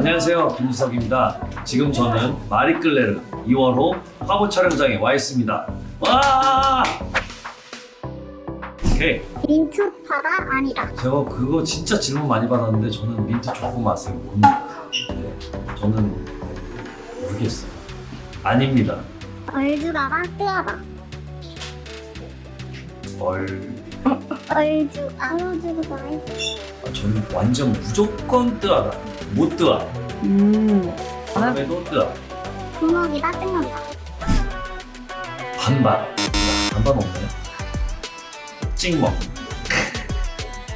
안녕하세요. 김지석입니다. 지금 저는 마리끌레르 2월호 화보 촬영장에 와 있습니다. 와! 오케이 민초파가 아니다. 제가 그거 진짜 질문 많이 받았는데 저는 민트 초코 맛을 봅니다. 네, 저는 모르겠어요. 아닙니다. 얼주가가 뜨하다. 얼 얼주 얼주가 있어. 아, 저는 완전 무조건 뜨하다 못 뜨하 음. 다음에도 뜨하 주먹이다 찍는다. 반반 반반 없나요? 찍먹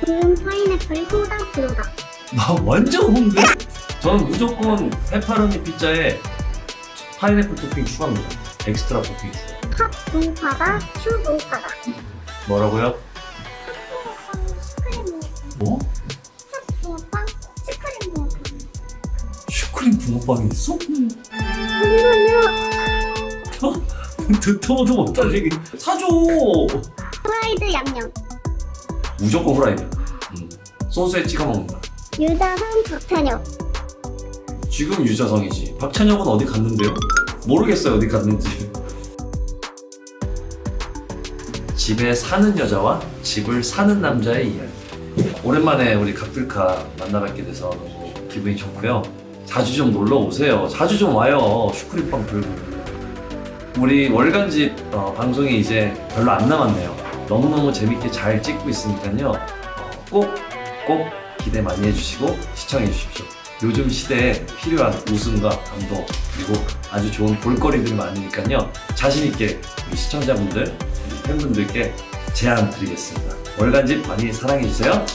붉은 파인애플 소다 들어다. 나 완전 홍대? 저는 무조건 페퍼로니 피자에 파인애플 토핑 추가합니다. 엑스트라 토핑 추가. 팝 동파가 슈 동파다. 뭐라고요? 붕어빵이 있어? 잠깐만요. 듣도 얘기. 사줘! 프라이드 양념. 무조건 후라이드. 음. 소스에 찍어 먹는다. 유자성 박찬혁. 지금 유자성이지. 박찬혁은 어디 갔는데요? 모르겠어요 어디 갔는지. 집에 사는 여자와 집을 사는 남자의 이야기. 오랜만에 우리 각들카 만나뵙게 돼서 너무 기분이 좋고요. 자주 좀 놀러 오세요. 자주 좀 와요. 슈크림빵 들고. 우리 월간집 어, 방송이 이제 별로 안 남았네요. 너무너무 재밌게 잘 찍고 있으니까요. 어, 꼭, 꼭 기대 많이 해주시고 시청해 주십시오. 요즘 시대에 필요한 웃음과 감동 그리고 아주 좋은 볼거리들이 많으니까요. 자신있게 우리 시청자분들, 팬분들께 제안 드리겠습니다. 월간집 많이 사랑해주세요.